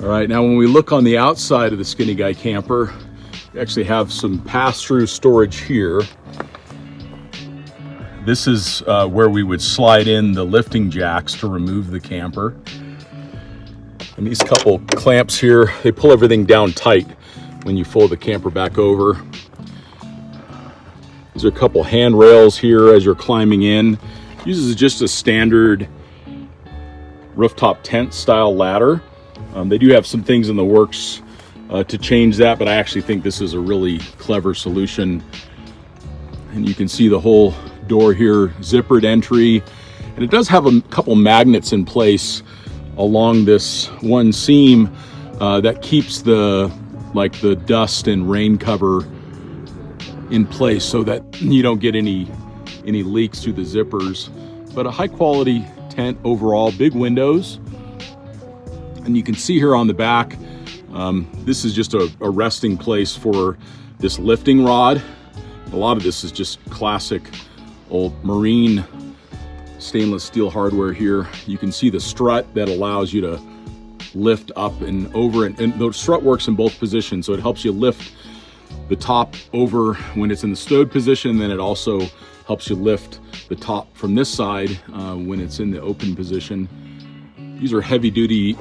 All right, now when we look on the outside of the Skinny Guy camper, we actually have some pass-through storage here. This is uh, where we would slide in the lifting jacks to remove the camper. And these couple clamps here, they pull everything down tight when you fold the camper back over. These are a couple handrails here as you're climbing in. Uses just a standard rooftop tent style ladder. Um, they do have some things in the works uh, to change that, but I actually think this is a really clever solution. And you can see the whole door here, zippered entry. And it does have a couple magnets in place along this one seam uh, that keeps the like the dust and rain cover in place so that you don't get any any leaks through the zippers but a high quality tent overall big windows and you can see here on the back um, this is just a, a resting place for this lifting rod a lot of this is just classic old marine stainless steel hardware here. You can see the strut that allows you to lift up and over and, and the strut works in both positions. So it helps you lift the top over when it's in the stowed position. Then it also helps you lift the top from this side uh, when it's in the open position. These are heavy duty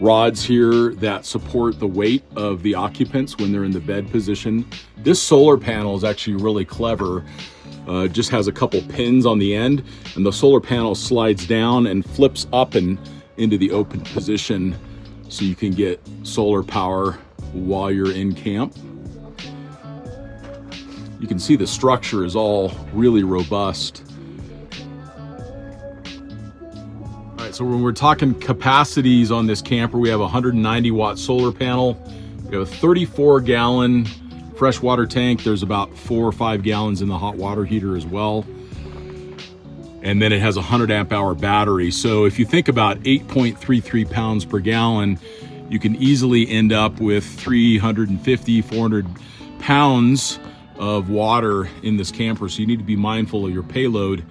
rods here that support the weight of the occupants when they're in the bed position. This solar panel is actually really clever uh, just has a couple pins on the end and the solar panel slides down and flips up and into the open position so you can get solar power while you're in camp. You can see the structure is all really robust. Right, so when we're talking capacities on this camper, we have a 190 watt solar panel. We have a 34 gallon freshwater tank. There's about four or five gallons in the hot water heater as well. And then it has a 100 amp hour battery. So if you think about 8.33 pounds per gallon, you can easily end up with 350, 400 pounds of water in this camper. So you need to be mindful of your payload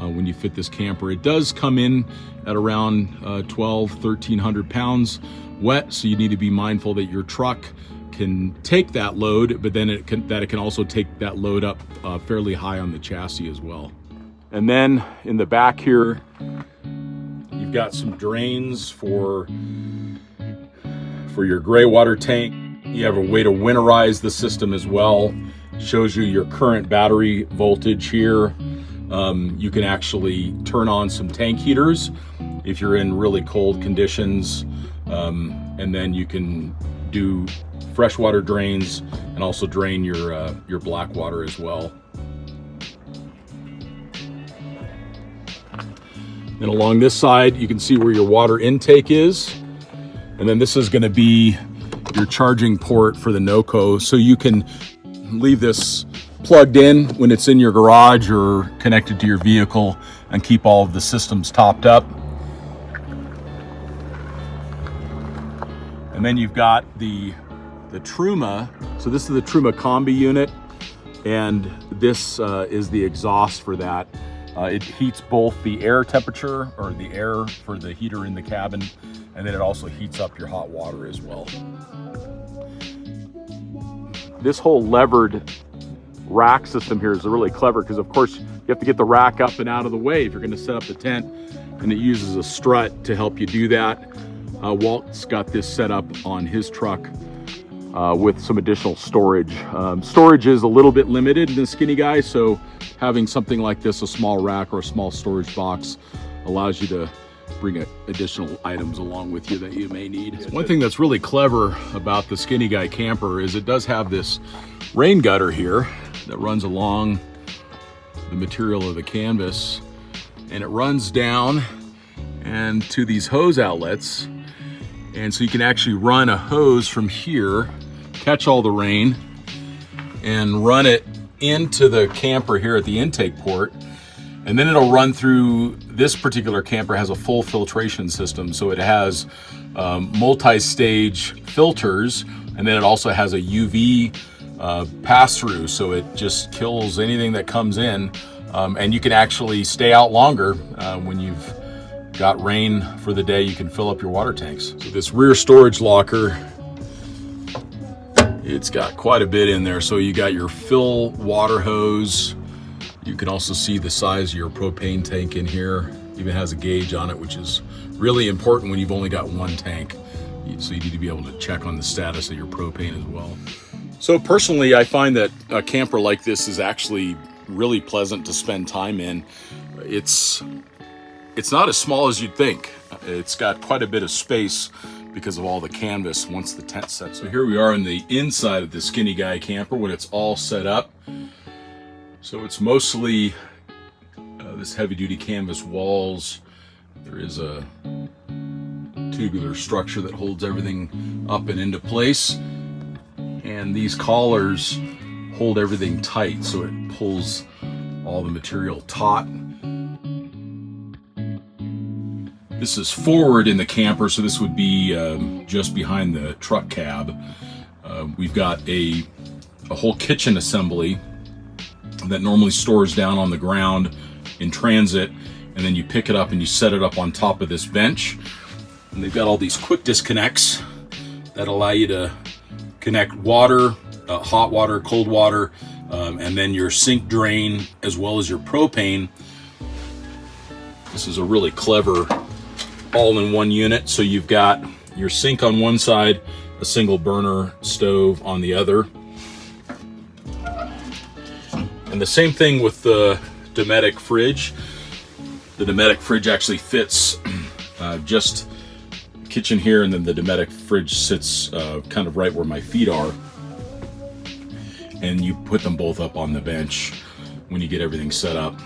uh, when you fit this camper. It does come in at around uh, 12, 1300 pounds wet. So you need to be mindful that your truck can take that load, but then it can, that it can also take that load up uh, fairly high on the chassis as well. And then in the back here, you've got some drains for, for your gray water tank. You have a way to winterize the system as well. Shows you your current battery voltage here. Um, you can actually turn on some tank heaters if you're in really cold conditions. Um, and then you can do freshwater drains and also drain your, uh, your black water as well. And along this side, you can see where your water intake is. And then this is gonna be your charging port for the NOCO. So you can leave this plugged in when it's in your garage or connected to your vehicle and keep all of the systems topped up. And then you've got the the Truma. So this is the Truma Combi unit, and this uh, is the exhaust for that. Uh, it heats both the air temperature, or the air for the heater in the cabin, and then it also heats up your hot water as well. This whole levered rack system here is really clever because of course you have to get the rack up and out of the way if you're going to set up the tent and it uses a strut to help you do that. Uh, Walt's got this set up on his truck uh, with some additional storage. Um, storage is a little bit limited in the Skinny Guy, so having something like this, a small rack or a small storage box, allows you to bring additional items along with you that you may need. One thing that's really clever about the Skinny Guy camper is it does have this rain gutter here that runs along the material of the canvas and it runs down and to these hose outlets and so you can actually run a hose from here catch all the rain and run it into the camper here at the intake port. And then it'll run through, this particular camper has a full filtration system. So it has um, multi-stage filters, and then it also has a UV uh, pass-through. So it just kills anything that comes in. Um, and you can actually stay out longer uh, when you've got rain for the day, you can fill up your water tanks. So this rear storage locker, it's got quite a bit in there. So you got your fill water hose. You can also see the size of your propane tank in here. Even has a gauge on it, which is really important when you've only got one tank. So you need to be able to check on the status of your propane as well. So personally, I find that a camper like this is actually really pleasant to spend time in. It's it's not as small as you'd think. It's got quite a bit of space because of all the canvas once the tent sets. So here we are in the inside of the Skinny Guy camper when it's all set up. So it's mostly uh, this heavy duty canvas walls. There is a tubular structure that holds everything up and into place. And these collars hold everything tight so it pulls all the material taut This is forward in the camper, so this would be um, just behind the truck cab. Uh, we've got a, a whole kitchen assembly that normally stores down on the ground in transit, and then you pick it up and you set it up on top of this bench. And they've got all these quick disconnects that allow you to connect water, uh, hot water, cold water, um, and then your sink drain as well as your propane. This is a really clever all in one unit. So you've got your sink on one side, a single burner stove on the other. And the same thing with the Dometic fridge. The Dometic fridge actually fits uh, just kitchen here and then the Dometic fridge sits uh, kind of right where my feet are. And you put them both up on the bench when you get everything set up.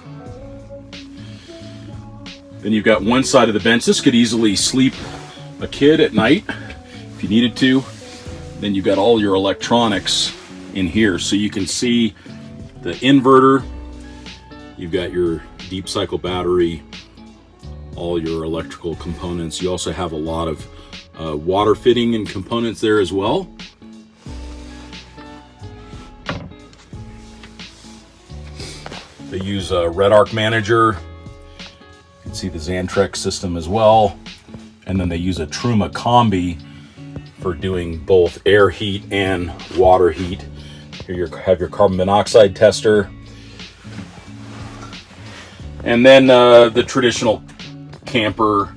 Then you've got one side of the bench. This could easily sleep a kid at night if you needed to. Then you've got all your electronics in here. So you can see the inverter, you've got your deep cycle battery, all your electrical components. You also have a lot of uh, water fitting and components there as well. They use a REDARC Manager You can see the Xantrex system as well. And then they use a Truma Combi for doing both air heat and water heat. Here you have your carbon monoxide tester. And then uh, the traditional camper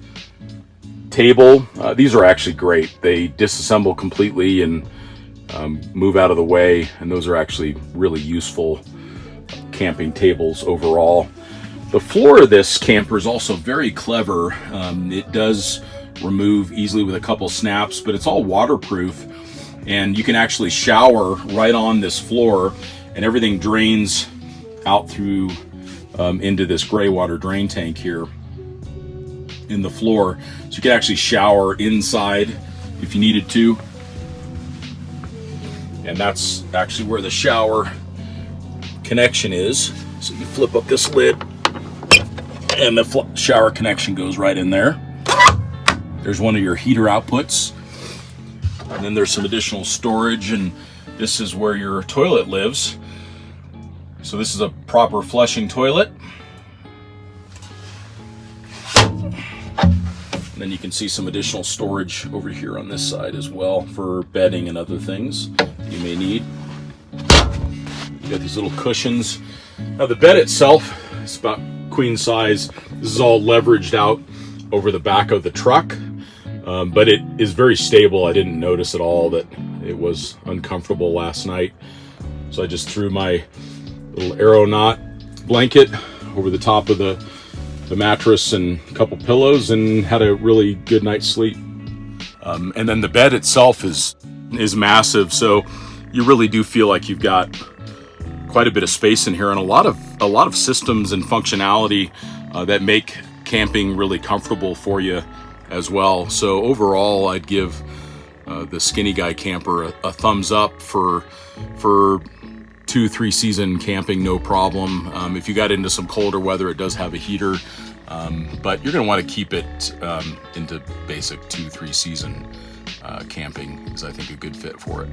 table. Uh, these are actually great. They disassemble completely and um, move out of the way. And those are actually really useful camping tables overall. The floor of this camper is also very clever. Um, it does remove easily with a couple snaps, but it's all waterproof and you can actually shower right on this floor and everything drains out through um, into this gray water drain tank here in the floor. So you can actually shower inside if you needed to. And that's actually where the shower connection is. So you flip up this lid and the shower connection goes right in there. There's one of your heater outputs. And then there's some additional storage and this is where your toilet lives. So this is a proper flushing toilet. And then you can see some additional storage over here on this side as well for bedding and other things you may need. You got these little cushions. Now the bed itself is about queen size. This is all leveraged out over the back of the truck, um, but it is very stable. I didn't notice at all that it was uncomfortable last night. So I just threw my little arrow knot blanket over the top of the, the mattress and a couple pillows and had a really good night's sleep. Um, and then the bed itself is is massive, so you really do feel like you've got quite a bit of space in here and a lot of a lot of systems and functionality uh, that make camping really comfortable for you as well. So overall, I'd give uh, the Skinny Guy camper a, a, thumbs up for for two three season camping, no problem. Um, if you got into some colder weather, it does have a heater, um, but you're going to want to keep it um, into basic two three season uh, camping is I think a good fit for it.